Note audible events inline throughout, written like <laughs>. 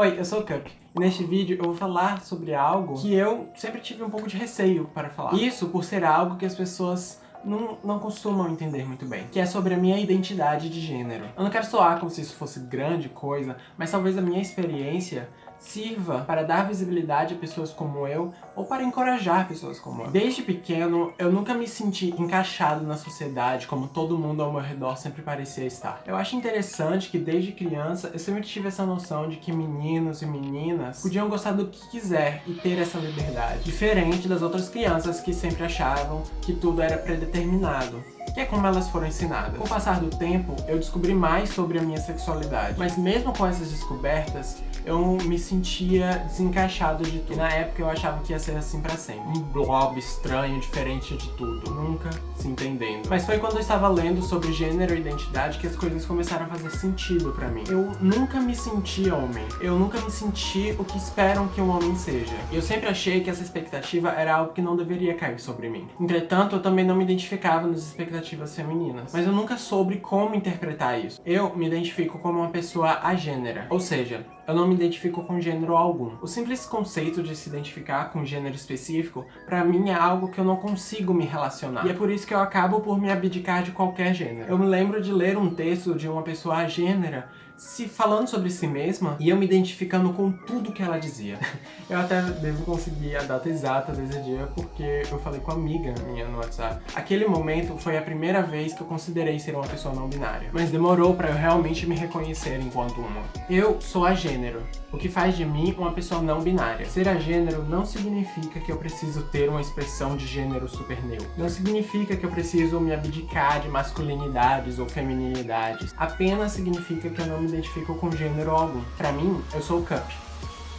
Oi, eu sou o Cup. Neste vídeo eu vou falar sobre algo que eu sempre tive um pouco de receio para falar. Isso por ser algo que as pessoas não, não costumam entender muito bem, que é sobre a minha identidade de gênero. Eu não quero soar como se isso fosse grande coisa, mas talvez a minha experiência sirva para dar visibilidade a pessoas como eu ou para encorajar pessoas como eu. Desde pequeno, eu nunca me senti encaixado na sociedade como todo mundo ao meu redor sempre parecia estar. Eu acho interessante que desde criança eu sempre tive essa noção de que meninos e meninas podiam gostar do que quiser e ter essa liberdade, diferente das outras crianças que sempre achavam que tudo era predeterminado que é como elas foram ensinadas. Com o passar do tempo, eu descobri mais sobre a minha sexualidade, mas mesmo com essas descobertas, eu me sentia desencaixado de tudo. E na época eu achava que ia ser assim pra sempre. Um blob estranho, diferente de tudo. Nunca se entendendo. Mas foi quando eu estava lendo sobre gênero e identidade que as coisas começaram a fazer sentido pra mim. Eu nunca me senti homem. Eu nunca me senti o que esperam que um homem seja. Eu sempre achei que essa expectativa era algo que não deveria cair sobre mim. Entretanto, eu também não me identificava nas expectativas femininas. Mas eu nunca soube como interpretar isso. Eu me identifico como uma pessoa agênera. Ou seja, eu não me identifico com gênero algum. O simples conceito de se identificar com gênero específico, pra mim é algo que eu não consigo me relacionar. E é por isso que eu acabo por me abdicar de qualquer gênero. Eu me lembro de ler um texto de uma pessoa agênera se falando sobre si mesma e eu me identificando com tudo que ela dizia. <laughs> eu até devo conseguir a data exata desse dia porque eu falei com uma amiga minha no WhatsApp. Aquele momento foi a primeira vez que eu considerei ser uma pessoa não binária, mas demorou pra eu realmente me reconhecer enquanto uma. Eu sou a gênero, o que faz de mim uma pessoa não binária. Ser a gênero não significa que eu preciso ter uma expressão de gênero super neutro. Não significa que eu preciso me abdicar de masculinidades ou feminilidades. Apenas significa que eu não me identifico com gênero algum. Pra mim, eu sou o Cup.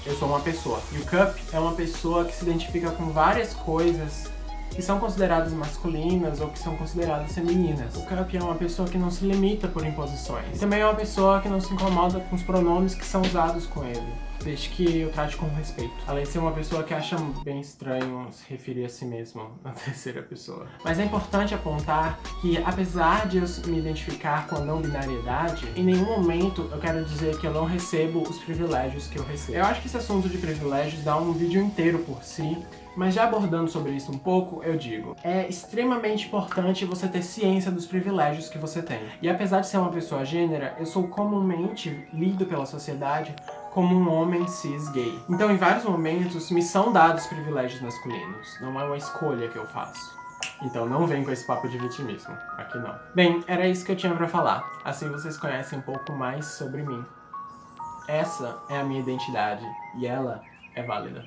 Eu sou uma pessoa. E o Cup é uma pessoa que se identifica com várias coisas que são consideradas masculinas ou que são consideradas femininas. O Cup é uma pessoa que não se limita por imposições. Também é uma pessoa que não se incomoda com os pronomes que são usados com ele desde que eu trate com respeito. Além de ser uma pessoa que acha bem estranho se referir a si mesmo <laughs> na terceira pessoa. Mas é importante apontar que, apesar de eu me identificar com a não binariedade, em nenhum momento eu quero dizer que eu não recebo os privilégios que eu recebo. Eu acho que esse assunto de privilégios dá um vídeo inteiro por si, mas já abordando sobre isso um pouco, eu digo, é extremamente importante você ter ciência dos privilégios que você tem. E apesar de ser uma pessoa gênera, eu sou comumente lido pela sociedade como um homem cis gay. Então, em vários momentos, me são dados privilégios masculinos. Não é uma escolha que eu faço. Então não vem com esse papo de vitimismo. Aqui não. Bem, era isso que eu tinha pra falar. Assim vocês conhecem um pouco mais sobre mim. Essa é a minha identidade. E ela é válida.